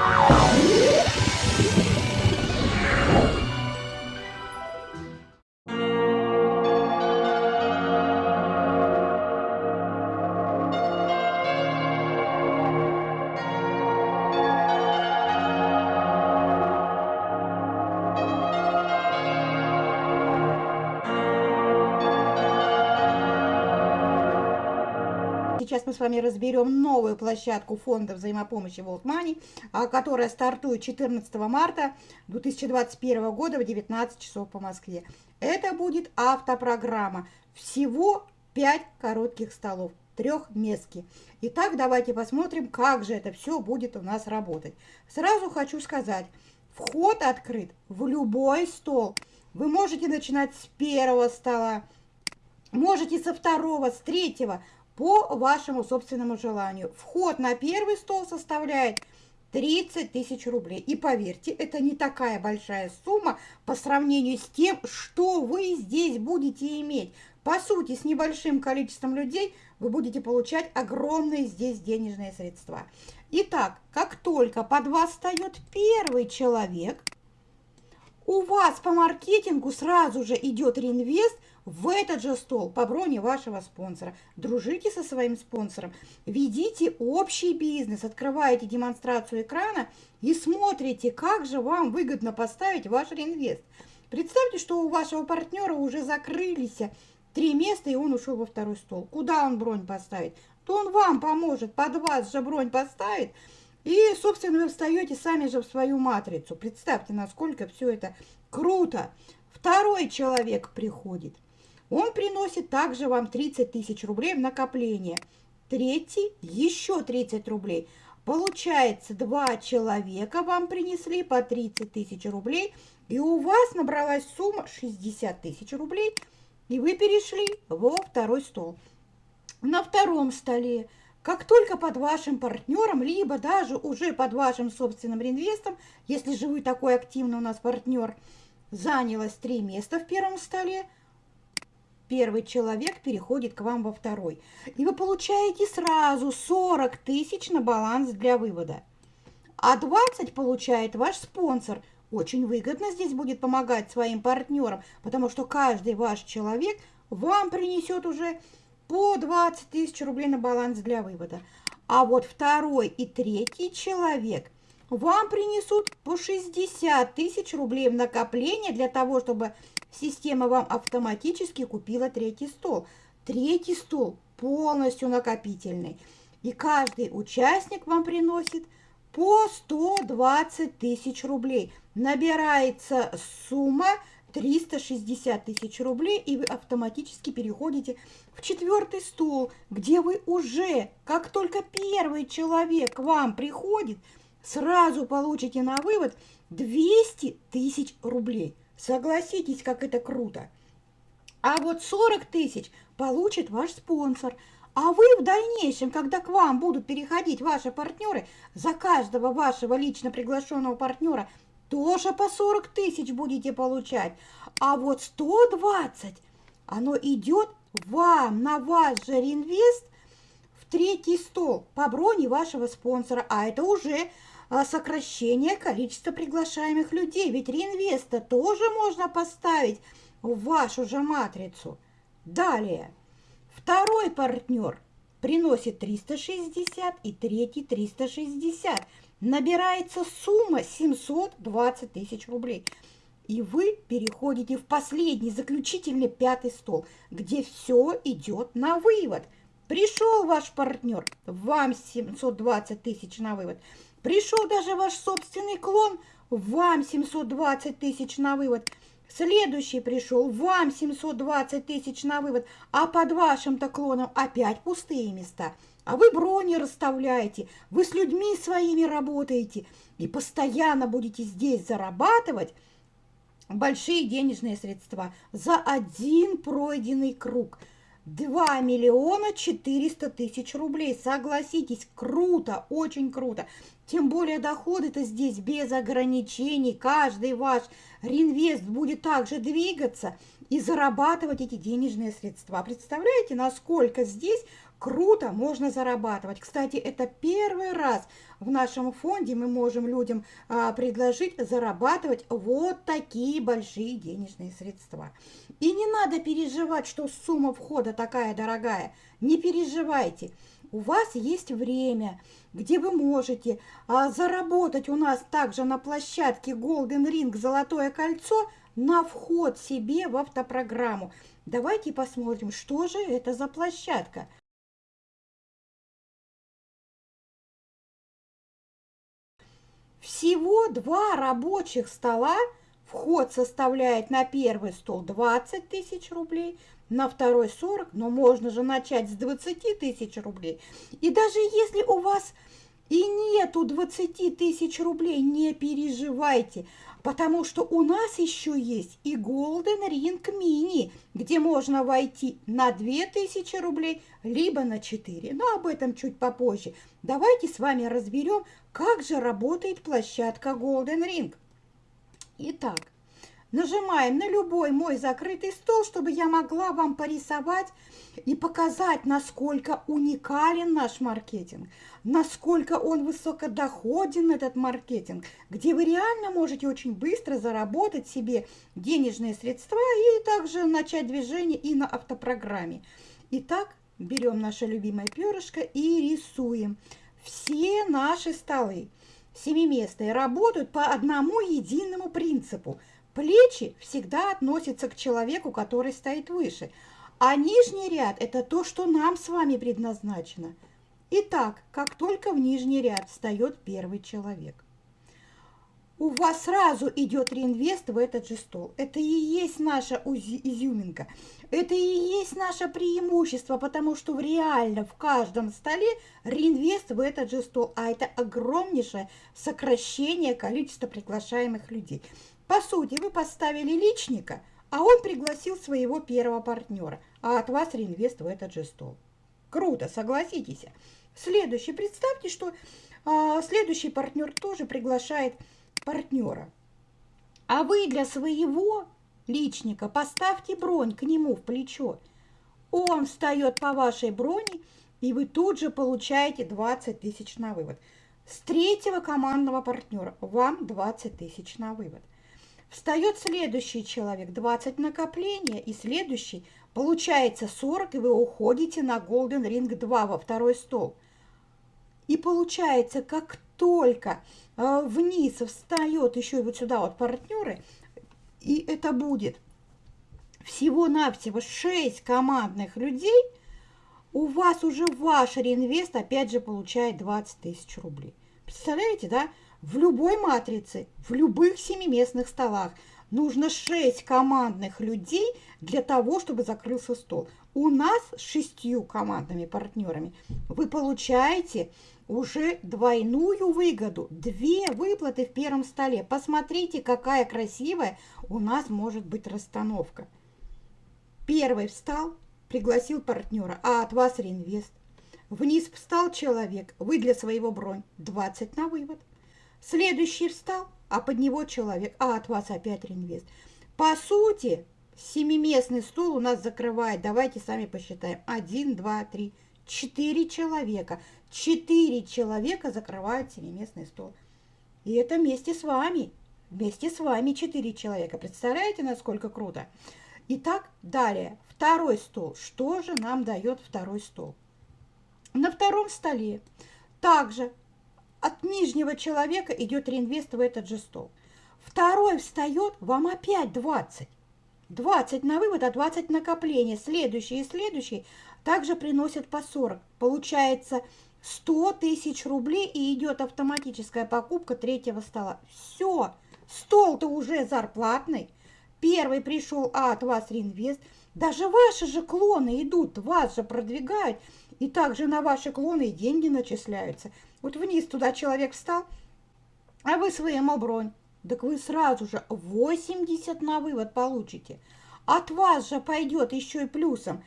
Oh. Сейчас мы с вами разберем новую площадку фонда взаимопомощи World Money, а, которая стартует 14 марта 2021 года в 19 часов по Москве. Это будет автопрограмма. Всего 5 коротких столов, трехместки. Итак, давайте посмотрим, как же это все будет у нас работать. Сразу хочу сказать, вход открыт в любой стол. Вы можете начинать с первого стола, можете со второго, с третьего, по вашему собственному желанию. Вход на первый стол составляет 30 тысяч рублей. И поверьте, это не такая большая сумма по сравнению с тем, что вы здесь будете иметь. По сути, с небольшим количеством людей вы будете получать огромные здесь денежные средства. Итак, как только под вас встает первый человек, у вас по маркетингу сразу же идет реинвест в этот же стол по броне вашего спонсора. Дружите со своим спонсором, ведите общий бизнес, открываете демонстрацию экрана и смотрите, как же вам выгодно поставить ваш реинвест. Представьте, что у вашего партнера уже закрылись три места, и он ушел во второй стол. Куда он бронь поставит? То он вам поможет, под вас же бронь поставит, и, собственно, вы встаете сами же в свою матрицу. Представьте, насколько все это круто. Второй человек приходит – он приносит также вам 30 тысяч рублей в накопление. Третий еще 30 рублей. Получается, два человека вам принесли по 30 тысяч рублей, и у вас набралась сумма 60 тысяч рублей, и вы перешли во второй стол. На втором столе, как только под вашим партнером, либо даже уже под вашим собственным реинвестом, если же вы такой активный у нас партнер, занялось три места в первом столе, первый человек переходит к вам во второй. И вы получаете сразу 40 тысяч на баланс для вывода. А 20 получает ваш спонсор. Очень выгодно здесь будет помогать своим партнерам, потому что каждый ваш человек вам принесет уже по 20 тысяч рублей на баланс для вывода. А вот второй и третий человек вам принесут по 60 тысяч рублей в накопление для того, чтобы Система вам автоматически купила третий стол. Третий стол полностью накопительный. И каждый участник вам приносит по 120 тысяч рублей. Набирается сумма 360 тысяч рублей, и вы автоматически переходите в четвертый стол, где вы уже, как только первый человек к вам приходит, сразу получите на вывод 200 тысяч рублей. Согласитесь, как это круто. А вот 40 тысяч получит ваш спонсор. А вы в дальнейшем, когда к вам будут переходить ваши партнеры, за каждого вашего лично приглашенного партнера тоже по 40 тысяч будете получать. А вот 120, оно идет вам на ваш же реинвест в третий стол по броне вашего спонсора. А это уже сокращение количества приглашаемых людей. Ведь реинвеста тоже можно поставить в вашу же матрицу. Далее, второй партнер приносит 360 и третий 360. Набирается сумма 720 тысяч рублей. И вы переходите в последний, заключительный пятый стол, где все идет на вывод. Пришел ваш партнер, вам 720 тысяч на вывод – Пришел даже ваш собственный клон, вам 720 тысяч на вывод. Следующий пришел, вам 720 тысяч на вывод, а под вашим-то клоном опять пустые места. А вы брони расставляете, вы с людьми своими работаете. И постоянно будете здесь зарабатывать большие денежные средства за один пройденный круг – 2 миллиона 400 тысяч рублей. Согласитесь, круто, очень круто. Тем более доходы-то здесь без ограничений. Каждый ваш реинвест будет также двигаться и зарабатывать эти денежные средства. Представляете, насколько здесь Круто, можно зарабатывать. Кстати, это первый раз в нашем фонде мы можем людям а, предложить зарабатывать вот такие большие денежные средства. И не надо переживать, что сумма входа такая дорогая. Не переживайте. У вас есть время, где вы можете а, заработать у нас также на площадке Golden Ring Золотое кольцо на вход себе в автопрограмму. Давайте посмотрим, что же это за площадка. Всего два рабочих стола. Вход составляет на первый стол 20 тысяч рублей, на второй 40, но можно же начать с 20 тысяч рублей. И даже если у вас и нету 20 тысяч рублей, не переживайте, потому что у нас еще есть и Golden Ring Mini, где можно войти на 2000 рублей, либо на 4. Но об этом чуть попозже. Давайте с вами разберем, как же работает площадка Golden Ring. Итак, Нажимаем на любой мой закрытый стол, чтобы я могла вам порисовать и показать, насколько уникален наш маркетинг, насколько он высокодоходен, этот маркетинг, где вы реально можете очень быстро заработать себе денежные средства и также начать движение и на автопрограмме. Итак, берем наше любимое перышко и рисуем. Все наши столы семиместные работают по одному единому принципу – Плечи всегда относятся к человеку, который стоит выше, а нижний ряд – это то, что нам с вами предназначено. Итак, как только в нижний ряд встает первый человек, у вас сразу идет реинвест в этот же стол. Это и есть наша изюминка. Это и есть наше преимущество, потому что реально в каждом столе реинвест в этот же стол. А это огромнейшее сокращение количества приглашаемых людей. По сути, вы поставили личника, а он пригласил своего первого партнера, а от вас реинвест в этот же стол. Круто, согласитесь. Следующий, представьте, что а, следующий партнер тоже приглашает партнера. А вы для своего личника поставьте бронь к нему в плечо. Он встает по вашей броне, и вы тут же получаете 20 тысяч на вывод. С третьего командного партнера вам 20 тысяч на вывод. Встает следующий человек, 20 накопления, и следующий, получается 40, и вы уходите на Golden Ring 2 во второй стол. И получается, как только э, вниз встает еще и вот сюда вот партнеры, и это будет всего-навсего 6 командных людей, у вас уже ваш реинвест опять же получает 20 тысяч рублей. Представляете, да? В любой матрице, в любых семиместных столах нужно 6 командных людей для того, чтобы закрылся стол. У нас с шестью командными партнерами вы получаете уже двойную выгоду. Две выплаты в первом столе. Посмотрите, какая красивая у нас может быть расстановка. Первый встал, пригласил партнера, а от вас реинвест. Вниз встал человек, вы для своего бронь 20 на вывод. Следующий встал, а под него человек, а от вас опять реинвест. По сути, семиместный стул у нас закрывает, давайте сами посчитаем, один, два, три, четыре человека. Четыре человека закрывают семиместный стол. И это вместе с вами, вместе с вами четыре человека. Представляете, насколько круто? Итак, далее, второй стол. Что же нам дает второй стол? На втором столе также от нижнего человека идет реинвест в этот же стол. Второй встает, вам опять 20. 20 на вывод, а 20 накопления. Следующий и следующий также приносят по 40. Получается 100 тысяч рублей и идет автоматическая покупка третьего стола. Все, стол-то уже зарплатный. Первый пришел, а от вас реинвест. Даже ваши же клоны идут, вас же продвигают. И также на ваши клоны деньги начисляются. Вот вниз туда человек встал, а вы своему бронь. Так вы сразу же 80 на вывод получите. От вас же пойдет еще и плюсом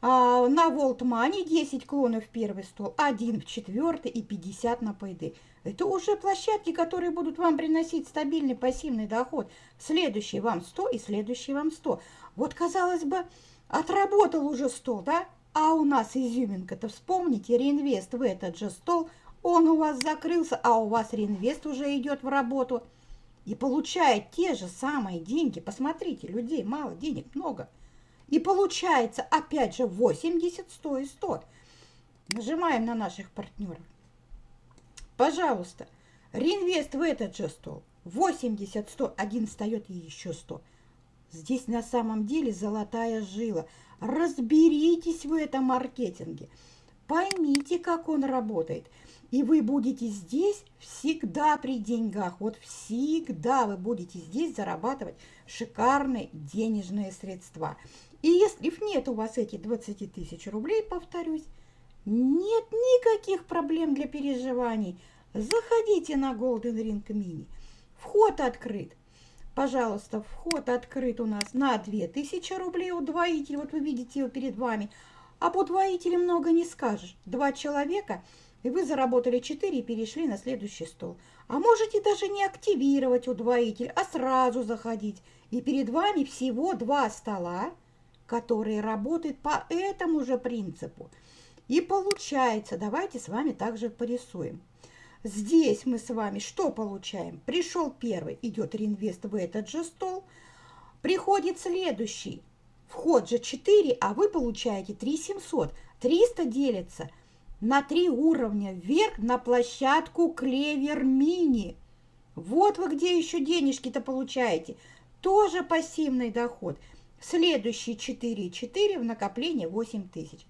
а, на Волтмане 10 клонов в первый стол, 1 в четвертый и 50 на пайды. Это уже площадки, которые будут вам приносить стабильный пассивный доход. Следующий вам 100 и следующий вам 100. Вот, казалось бы, отработал уже 100, да? А у нас изюминка-то, вспомните, реинвест в этот же стол, он у вас закрылся, а у вас реинвест уже идет в работу и получает те же самые деньги. Посмотрите, людей мало, денег много. И получается опять же 80, 100 и 100. Нажимаем на наших партнеров. Пожалуйста, реинвест в этот же стол. 80, 100, один встает и еще 100. Здесь на самом деле золотая жила. Разберитесь в этом маркетинге. Поймите, как он работает. И вы будете здесь всегда при деньгах. Вот всегда вы будете здесь зарабатывать шикарные денежные средства. И если нет у вас этих 20 тысяч рублей, повторюсь, нет никаких проблем для переживаний. Заходите на Golden Ring Mini. Вход открыт. Пожалуйста, вход открыт у нас на 2000 рублей удвоитель. Вот вы видите его перед вами. Об удвоителе много не скажешь. Два человека, и вы заработали 4 и перешли на следующий стол. А можете даже не активировать удвоитель, а сразу заходить. И перед вами всего два стола, которые работают по этому же принципу. И получается, давайте с вами также порисуем. Здесь мы с вами что получаем? Пришел первый, идет реинвест в этот же стол. Приходит следующий. Вход же 4, а вы получаете 3 700. 300 делится на 3 уровня вверх на площадку Клевер Мини. Вот вы где еще денежки-то получаете. Тоже пассивный доход. Следующие 4 4 в накопление 8 тысяч.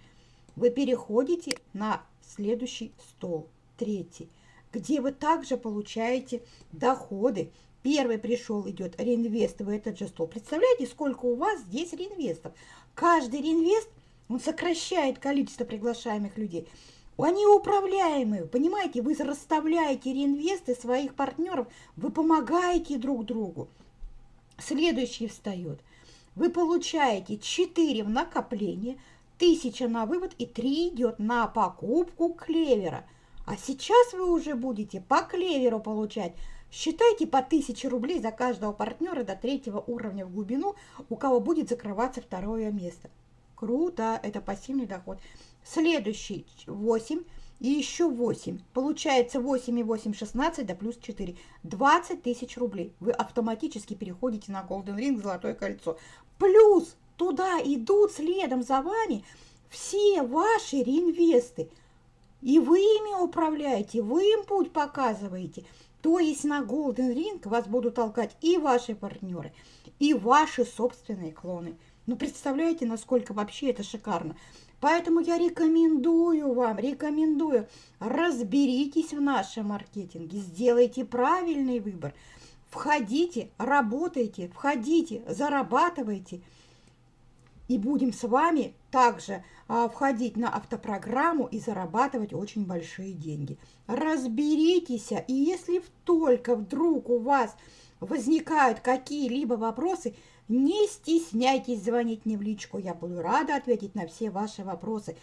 Вы переходите на следующий стол, третий где вы также получаете доходы. Первый пришел, идет реинвест в этот же стол. Представляете, сколько у вас здесь реинвестов? Каждый реинвест, он сокращает количество приглашаемых людей. Они управляемые, понимаете, вы расставляете реинвесты своих партнеров, вы помогаете друг другу. Следующий встает. Вы получаете 4 в накопление, 1000 на вывод и 3 идет на покупку клевера – а сейчас вы уже будете по клеверу получать. Считайте по 1000 рублей за каждого партнера до третьего уровня в глубину, у кого будет закрываться второе место. Круто, это пассивный доход. Следующий 8 и еще 8. Получается 8 и 8, 16, да плюс 4. 20 тысяч рублей. Вы автоматически переходите на Golden Ring, Золотое кольцо. Плюс туда идут следом за вами все ваши реинвесты – и вы ими управляете, вы им путь показываете. То есть на Golden Ring вас будут толкать и ваши партнеры, и ваши собственные клоны. Ну, представляете, насколько вообще это шикарно. Поэтому я рекомендую вам, рекомендую, разберитесь в нашем маркетинге, сделайте правильный выбор. Входите, работайте, входите, зарабатывайте – и будем с вами также а, входить на автопрограмму и зарабатывать очень большие деньги. Разберитесь, и если только вдруг у вас возникают какие-либо вопросы, не стесняйтесь звонить мне в личку, я буду рада ответить на все ваши вопросы.